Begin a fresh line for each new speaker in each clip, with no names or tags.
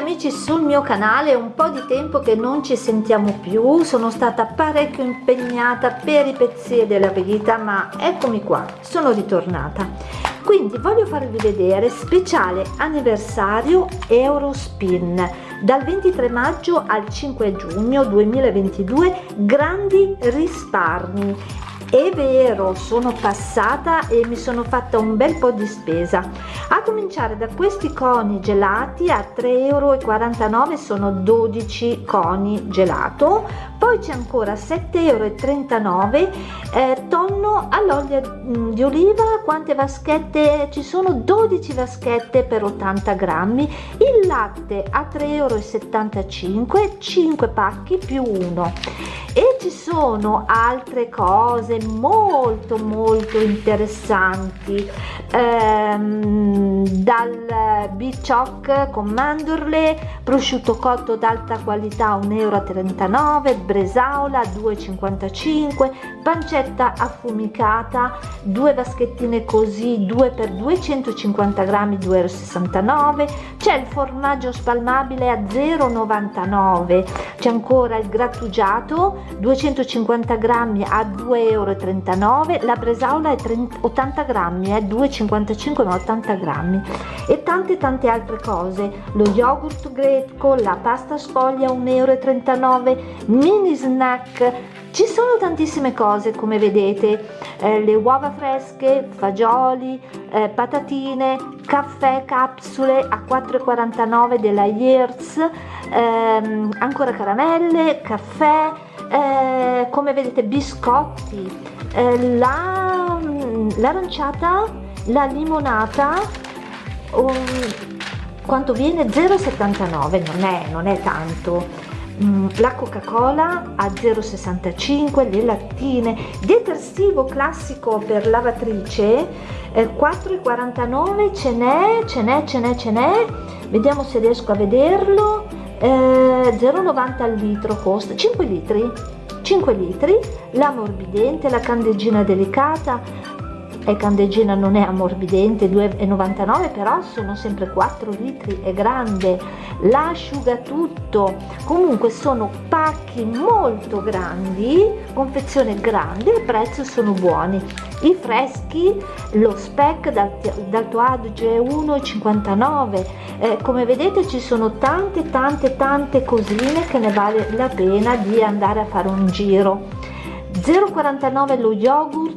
amici sul mio canale, un po' di tempo che non ci sentiamo più, sono stata parecchio impegnata per i pezzi della vita, ma eccomi qua, sono ritornata. Quindi voglio farvi vedere speciale anniversario Eurospin. Dal 23 maggio al 5 giugno 2022 grandi risparmi è vero sono passata e mi sono fatta un bel po di spesa. A cominciare da questi coni gelati a 3,49 euro sono 12 coni gelato. Poi c'è ancora 7,39 euro eh, tonno all'olio mm, di oliva. Quante vaschette? Ci sono 12 vaschette per 80 grammi. Il latte a 3,75 euro 5 pacchi più 1 e ci sono altre cose molto molto interessanti. Ehm, dal bicioc con mandorle prosciutto cotto d'alta qualità 1,39 euro bresaola 2,55 pancetta affumicata due vaschettine così 2 per 250 grammi 2,69 euro c'è il formaggio spalmabile a 0,99 c'è ancora il grattugiato 250 grammi a 2,39 euro la bresaola è 30, 80 grammi è 2,55 ma 80 grammi. E tante tante altre cose. Lo yogurt greco la pasta sfoglia 1,39 euro mini snack ci sono tantissime cose come vedete eh, le uova fresche fagioli eh, patatine caffè capsule a 4,49 della Years ehm, ancora caramelle caffè eh, come vedete biscotti eh, la l'aranciata la limonata um, quanto viene? 0,79 non è non è tanto. Mm, la coca cola a 0,65 le lattine. Detersivo classico per lavatrice eh, 4,49 ce n'è ce n'è ce n'è ce n'è. Vediamo se riesco a vederlo. Eh, 0,90 al litro costa 5 litri 5 litri. La morbidente la candeggina delicata e candeggina non è ammorbidente 2,99 però sono sempre 4 litri è grande l'asciugatutto comunque sono pacchi molto grandi confezione grande il prezzo sono buoni. I freschi lo spec d'alto adige 1,59 eh, come vedete ci sono tante tante tante cosine che ne vale la pena di andare a fare un giro. 0,49 lo yogurt,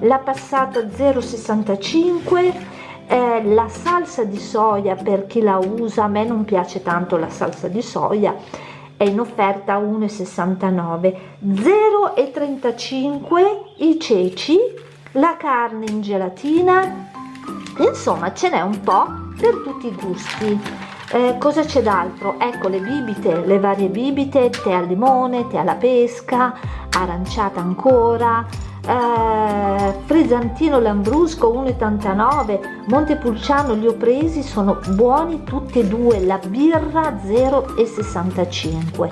la passata 0,65 eh, la salsa di soia per chi la usa, a me non piace tanto la salsa di soia, è in offerta 1,69 0,35 i ceci, la carne in gelatina, insomma ce n'è un po' per tutti i gusti. Eh, cosa c'è d'altro? Ecco le bibite, le varie bibite, tè al limone, tè alla pesca, aranciata ancora, eh, Frisantino Lambrusco 1,89, Montepulciano li ho presi, sono buoni tutti e due, la birra 0,65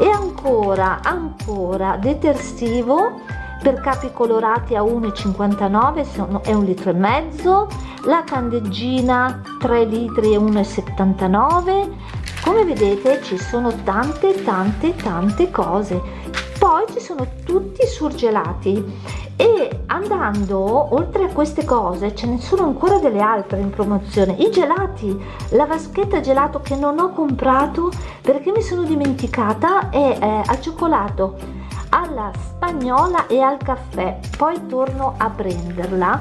e ancora, ancora detersivo per capi colorati a 1,59 è un litro e mezzo, la candeggina 3 litri e 1,79 come vedete ci sono tante tante tante cose. Poi ci sono tutti surgelati. E andando oltre a queste cose ce ne sono ancora delle altre in promozione. I gelati la vaschetta gelato che non ho comprato perché mi sono dimenticata è eh, al cioccolato alla spagnola e al caffè. Poi torno a prenderla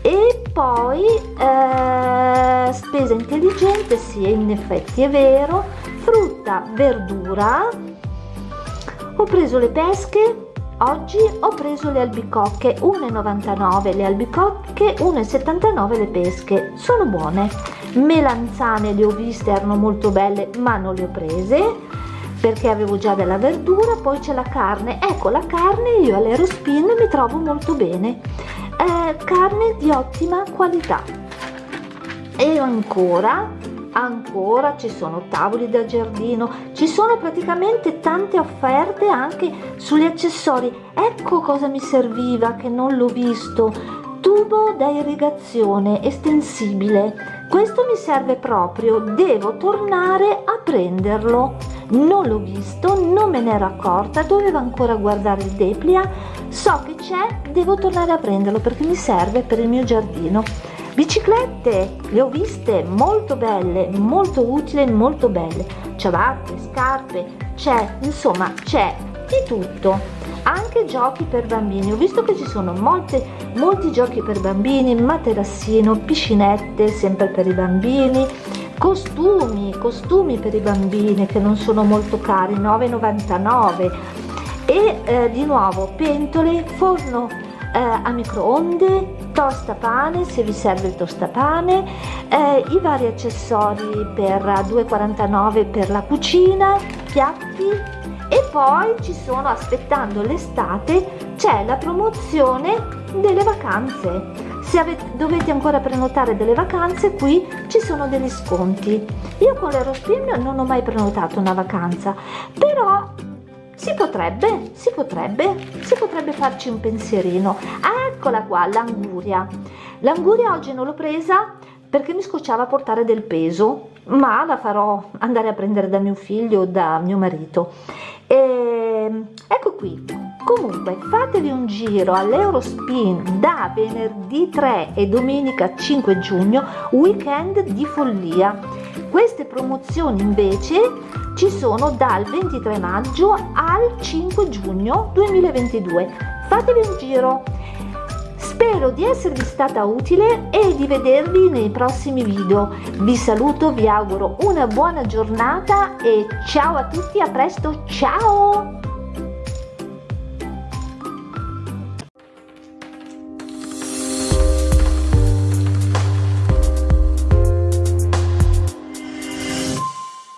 e poi eh, spesa intelligente sì in effetti è vero frutta verdura. Ho preso le pesche oggi ho preso le albicocche 1,99 le albicocche 1,79 le pesche. Sono buone. Melanzane le ho viste erano molto belle ma non le ho prese perché avevo già della verdura. Poi c'è la carne. Ecco la carne io all'Aerospin mi trovo molto bene eh, carne di ottima qualità. E ancora ancora ci sono tavoli da giardino ci sono praticamente tante offerte anche sugli accessori. Ecco cosa mi serviva che non l'ho visto. Tubo da irrigazione estensibile. Questo mi serve proprio devo tornare a prenderlo non l'ho visto non me ne ero accorta dovevo ancora guardare il deplia. So che c'è devo tornare a prenderlo perché mi serve per il mio giardino. Biciclette le ho viste molto belle molto utili molto belle. Ciabatte scarpe c'è insomma c'è di tutto. Anche giochi per bambini. Ho visto che ci sono molte molti giochi per bambini materassino piscinette sempre per i bambini costumi costumi per i bambini che non sono molto cari 9,99 e eh, di nuovo pentole forno eh, a microonde tostapane se vi serve il tostapane eh, i vari accessori per 2,49 per la cucina piatti poi ci sono aspettando l'estate c'è la promozione delle vacanze. Se avete, dovete ancora prenotare delle vacanze qui ci sono degli sconti. Io con l'Eurospin non ho mai prenotato una vacanza però si potrebbe si potrebbe si potrebbe farci un pensierino. Eccola qua l'anguria. L'anguria oggi non l'ho presa perché mi scocciava portare del peso ma la farò andare a prendere da mio figlio o da mio marito. E, ehm, ecco qui. Comunque fatevi un giro all'Eurospin da venerdì 3 e domenica 5 giugno weekend di follia. Queste promozioni invece ci sono dal 23 maggio al 5 giugno 2022 fatevi un giro Spero di esservi stata utile e di vedervi nei prossimi video. Vi saluto, vi auguro una buona giornata e ciao a tutti, a presto, ciao!